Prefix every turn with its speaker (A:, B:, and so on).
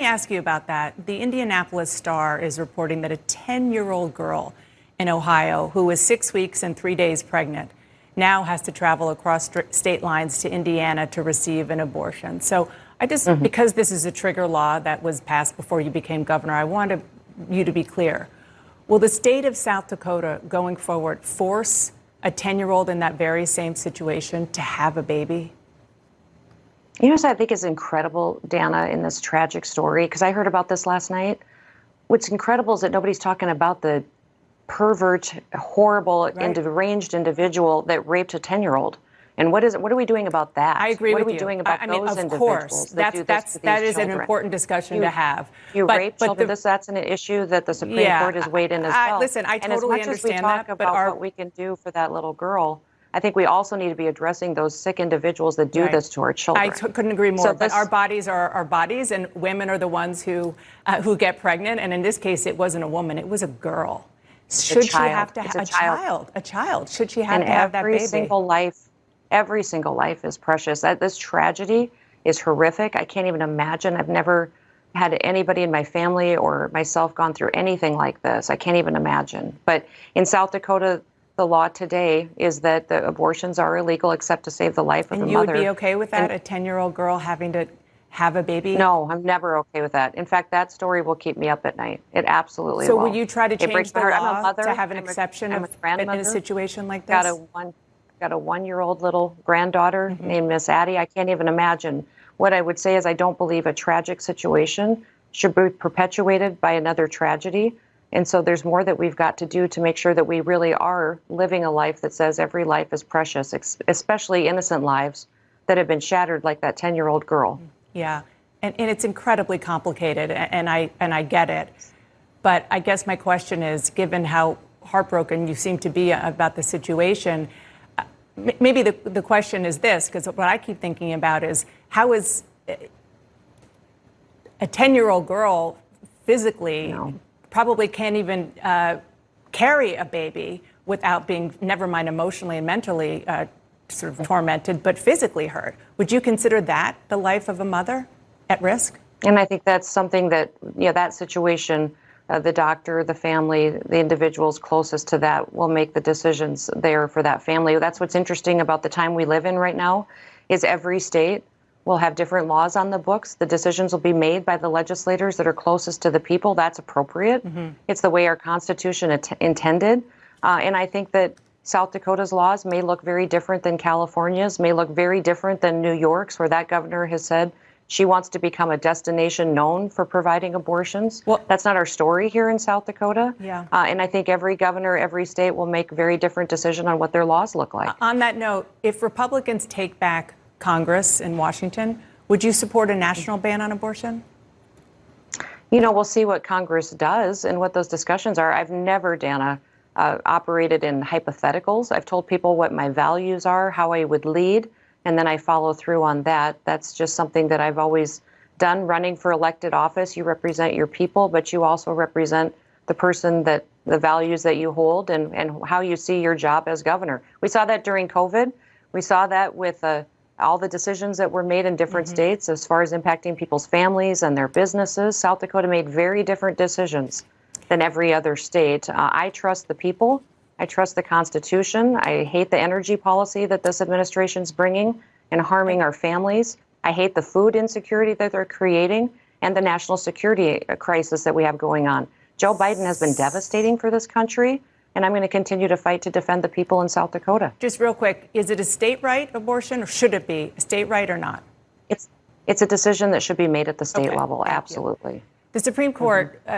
A: Let me ask you about that. The Indianapolis Star is reporting that a 10 year old girl in Ohio who was six weeks and three days pregnant now has to travel across state lines to Indiana to receive an abortion. So I just, mm-hmm. because this is a trigger law that was passed before you became governor, I wanted you to be clear. Will the state of South Dakota going forward force a 10 year old in that very same situation to have a baby?
B: You know what I think is incredible, Dana, in this tragic story? Because I heard about this last night. What's incredible is that nobody's talking about the pervert, horrible, right. deranged individual that raped a 10 year old. And what is it what are we doing about that?
A: I agree
B: what
A: with
B: are we
A: you.
B: doing about
A: I, I
B: mean,
A: those
B: of
A: individuals?
B: Course,
A: that that's that's that is an important discussion
B: you,
A: to have.
B: You but, rape but children. The, this, that's an issue that the Supreme
A: yeah,
B: Court has weighed in as
A: I,
B: well.
A: listen, I totally
B: and as much
A: understand
B: as we talk
A: that,
B: about
A: our,
B: what we can do for that little girl, I think we also need to be addressing those sick individuals that do
A: right.
B: this to our children.
A: I t- couldn't agree more. So but our bodies are our bodies, and women are the ones who uh, who get pregnant. And in this case, it wasn't a woman; it was a girl. Should she have to have a, a child. child? A child. Should she have
B: and
A: to have that baby?
B: Every single life every single life is precious. This tragedy is horrific. I can't even imagine. I've never had anybody in my family or myself gone through anything like this. I can't even imagine. But in South Dakota, the law today is that the abortions are illegal except to save the life
A: of
B: and
A: the
B: mother.
A: And you would be okay with that? And a 10 year old girl having to have a baby?
B: No, I'm never okay with that. In fact, that story will keep me up at night. It absolutely
A: so
B: will.
A: So will you try to change the law
B: mother,
A: to have an
B: I'm
A: exception
B: a,
A: of, in a situation like this?
B: Got a one got a one year old little granddaughter mm-hmm. named Miss Addie. I can't even imagine. What I would say is, I don't believe a tragic situation should be perpetuated by another tragedy. And so there's more that we've got to do to make sure that we really are living a life that says every life is precious, especially innocent lives that have been shattered like that 10 year old girl.
A: Yeah. And, and it's incredibly complicated, and I, and I get it. But I guess my question is given how heartbroken you seem to be about the situation, uh, maybe the, the question is this, because what I keep thinking about is how is uh, a 10 year old girl physically no. Probably can't even uh, carry a baby without being, never mind emotionally and mentally uh, sort of tormented, but physically hurt. Would you consider that the life of a mother at risk?
B: And I think that's something that, you know, that situation uh, the doctor, the family, the individuals closest to that will make the decisions there for that family. That's what's interesting about the time we live in right now is every state will have different laws on the books. The decisions will be made by the legislators that are closest to the people. That's appropriate. Mm-hmm. It's the way our Constitution at- intended. Uh, and I think that South Dakota's laws may look very different than California's, may look very different than New York's, where that governor has said she wants to become a destination known for providing abortions. Well, that's not our story here in South Dakota.
A: Yeah.
B: Uh, and I think every governor, every state will make very different decision on what their laws look like.
A: On that note, if Republicans take back Congress in Washington, would you support a national ban on abortion?
B: You know, we'll see what Congress does and what those discussions are. I've never, Dana, uh, operated in hypotheticals. I've told people what my values are, how I would lead and then I follow through on that. That's just something that I've always done. Running for elected office, you represent your people, but you also represent the person that the values that you hold and, and how you see your job as governor. We saw that during COVID. We saw that with uh, all the decisions that were made in different mm-hmm. states as far as impacting people's families and their businesses. South Dakota made very different decisions than every other state. Uh, I trust the people. I trust the Constitution. I hate the energy policy that this administration is bringing and harming our families. I hate the food insecurity that they're creating and the national security crisis that we have going on. Joe Biden has been devastating for this country, and I'm going to continue to fight to defend the people in South Dakota.
A: Just real quick, is it a state right abortion, or should it be a state right or not?
B: It's it's a decision that should be made at the state okay. level. Absolutely.
A: The Supreme Court. Mm-hmm. Uh,